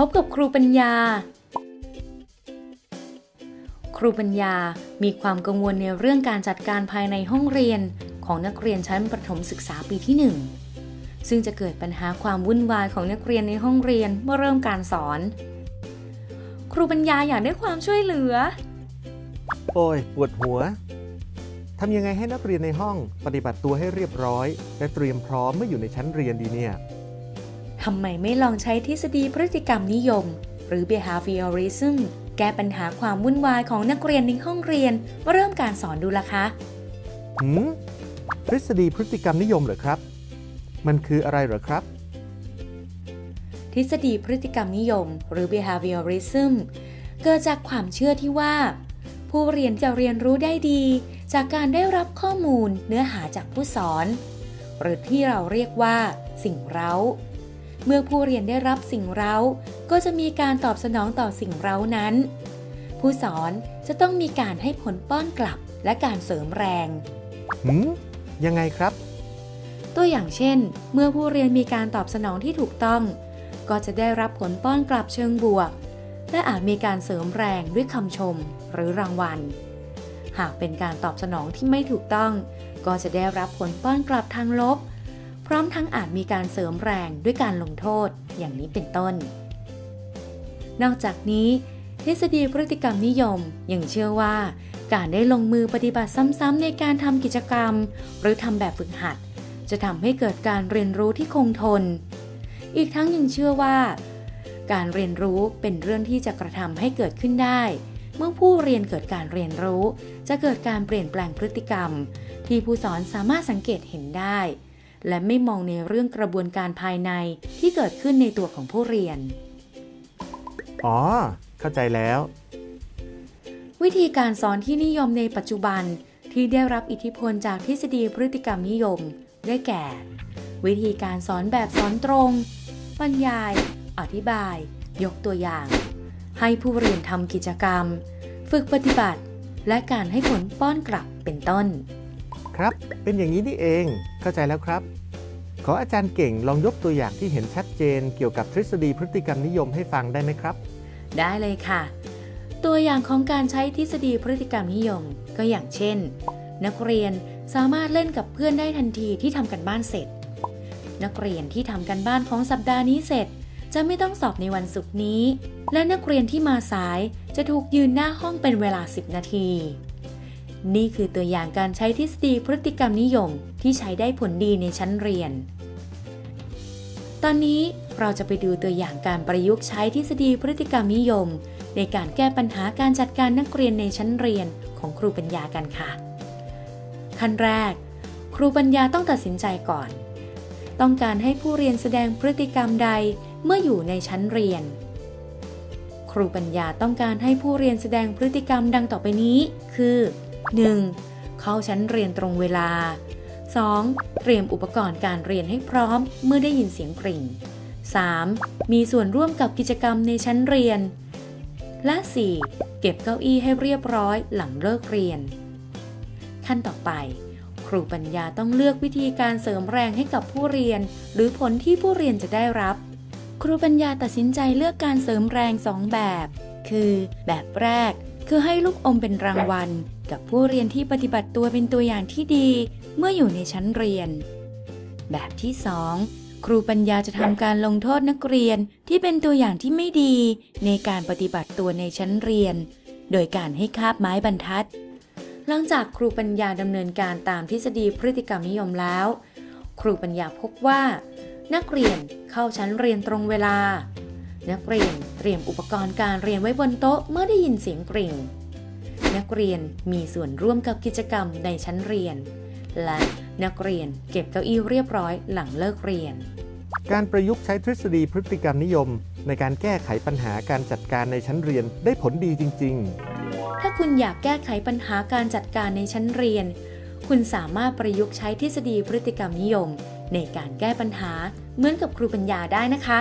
พบกับครูปัญญา ครูปัญญามีความกังวลในเรื่องการจัดการภายในห้องเรียนของนักเรียนชั้นประถมศึกษาปีที่ 1 ซึ่งจะเกิดปัญหาความวุ่นวายของนักเรียนในห้องเรียนเมื่อเริ่มการสอน ครูปัญญาอยากได้ความช่วยเหลือ โอ้ยปวดหัวทำยังไงให้นักเรียนในห้องปฏิบัติตัวให้เรียบร้อย และเตรียมพร้อมเมื่ออยู่ในชั้นเรียนดีเนี่ย ทำไมไม่ลองใช้ทฤษฎีพฤติกรรมนิยม หรือ behaviorism แก้ปัญหาความวุ่นวายของนักเรียนในห้องเรียนเมื่อเริ่มการสอนดูล่ะคะหืมทฤษฎีพฤติกรรมนิยมเหรอครับ มันคืออะไรเหรอครับ ทฤษฎีพฤติกรรมนิยม หรือ behaviorism เกิดจากความเชื่อที่ว่า ผู้เรียนจะเรียนรู้ได้ดี จากการได้รับข้อมูลเนื้อหาจากผู้สอน หรือที่เราเรียกว่า สิ่งเร้า เมื่อผู้เรียนได้รับสิ่งเร้า ก็จะมีการตอบสนองต่อสิ่งเร้านั้น ผู้สอนจะต้องมีการให้ผลป้อนกลับและการเสริมแรงหืมยังไงครับ ตัวอย่างเช่น เมื่อผู้เรียนมีการตอบสนองที่ถูกต้อง ก็จะได้รับผลป้อนกลับเชิงบวก และอาจมีการเสริมแรงด้วยคำชมหรือรางวัล หากเป็นการตอบสนองที่ไม่ถูกต้อง ก็จะได้รับผลป้อนกลับทางลบ พร้อมทั้งอาจมีการเสริมแรงด้วยการลงโทษอย่างนี้เป็นต้น นอกจากนี้ทฤษฎีพฤติกรรมนิยมยังเชื่อว่า การได้ลงมือปฏิบัติซ้ำๆในการทำกิจกรรม หรือทำแบบฝึกหัด จะทำให้เกิดการเรียนรู้ที่คงทน อีกทั้งยังเชื่อว่า การเรียนรู้เป็นเรื่องที่จะกระทำให้เกิดขึ้นได้ เมื่อผู้เรียนเกิดการเรียนรู้ จะเกิดการเปลี่ยนแปลงพฤติกรรม ที่ผู้สอนสามารถสังเกตเห็นได้ และไม่มองในเรื่องกระบวนการภายในที่เกิดขึ้นในตัวของผู้เรียน อ๋อ เข้าใจแล้ว วิธีการสอนที่นิยมในปัจจุบันที่ได้รับอิทธิพลจากทฤษฎีพฤติกรรมนิยม ได้แก่ วิธีการสอนแบบสอนตรง บรรยาย อธิบาย ยกตัวอย่าง ให้ผู้เรียนทำกิจกรรม ฝึกปฏิบัติ และการให้ผลป้อนกลับเป็นต้น ครับ เป็นอย่างนี้นี่เอง เข้าใจแล้วครับ ขออาจารย์เก่งลองยกตัวอย่างที่เห็นชัดเจน เกี่ยวกับทฤษฎีพฤติกรรมนิยมให้ฟังได้ไหมครับ ได้เลยค่ะ ตัวอย่างของการใช้ทฤษฎีพฤติกรรมนิยม ก็อย่างเช่น นักเรียนสามารถเล่นกับเพื่อนได้ทันทีที่ทำกันบ้านเสร็จ นักเรียนที่ทำกันบ้านของสัปดาห์นี้เสร็จ จะไม่ต้องสอบในวันศุกร์นี้ และนักเรียนที่มาสายจะถูกยืนหน้าห้องเป็นเวลา 10 นาที นี่คือตัวอย่างการใช้ทฤษฎีพฤติกรรมนิยมที่ใช้ได้ผลดีในชั้นเรียน ตอนนี้เราจะไปดูตัวอย่างการประยุกต์ใช้ทฤษฎีพฤติกรรมนิยม ในการแก้ปัญหาการจัดการนักเรียนในชั้นเรียนของครูปัญญากันค่ะ ขั้นแรก ครูปัญญาต้องตัดสินใจก่อน ต้องการให้ผู้เรียนแสดงพฤติกรรมใดเมื่ออยู่ในชั้นเรียน ครูปัญญาต้องการให้ผู้เรียนแสดงพฤติกรรมดังต่อไปนี้ คือ 1. เข้าชั้นเรียนตรงเวลา 2. เตรียมอุปกรณ์การเรียนให้พร้อมเมื่อได้ยินเสียงกริ่ง 3. มีส่วนร่วมกับกิจกรรมในชั้นเรียน และ 4. เก็บเก้าอี้ให้เรียบร้อยหลังเลิกเรียน ขั้นต่อไป ครูปัญญาต้องเลือกวิธีการเสริมแรงให้กับผู้เรียน หรือผลที่ผู้เรียนจะได้รับ ครูปัญญาตัดสินใจเลือกการเสริมแรงสองแบบ คือ แบบแรก คือให้ลูกอมเป็นรางวัล กับผู้เรียนที่ปฏิบัติตัวเป็นตัวอย่างที่ดีเมื่ออยู่ในชั้นเรียน แบบที่ 2 ครูปัญญาจะทำการลงโทษนักเรียนที่เป็นตัวอย่างที่ไม่ดีในการปฏิบัติตัวในชั้นเรียน โดยการให้คาบไม้บรรทัด หลังจากครูปัญญาดำเนินการตามทฤษฎีพฤติกรรมนิยมแล้ว ครูปัญญาพบว่า นักเรียนเข้าชั้นเรียนตรงเวลา นักเรียนเตรียมอุปกรณ์การเรียนไว้บนโต๊ะเมื่อได้ยินเสียงกริ่ง นักเรียนมีส่วนร่วมกับกิจกรรมในชั้นเรียน และนักเรียนเก็บเก้าอี้เรียบร้อยหลังเลิกเรียน การประยุกต์ใช้ทฤษฎีพฤติกรรมนิยม ในการแก้ไขปัญหาการจัดการในชั้นเรียนได้ผลดีจริง ๆ ถ้าคุณอยากแก้ไขปัญหาการจัดการในชั้นเรียน คุณสามารถประยุกต์ใช้ทฤษฎีพฤติกรรมนิยม ในการแก้ปัญหาเหมือนกับครูปัญญาได้นะคะ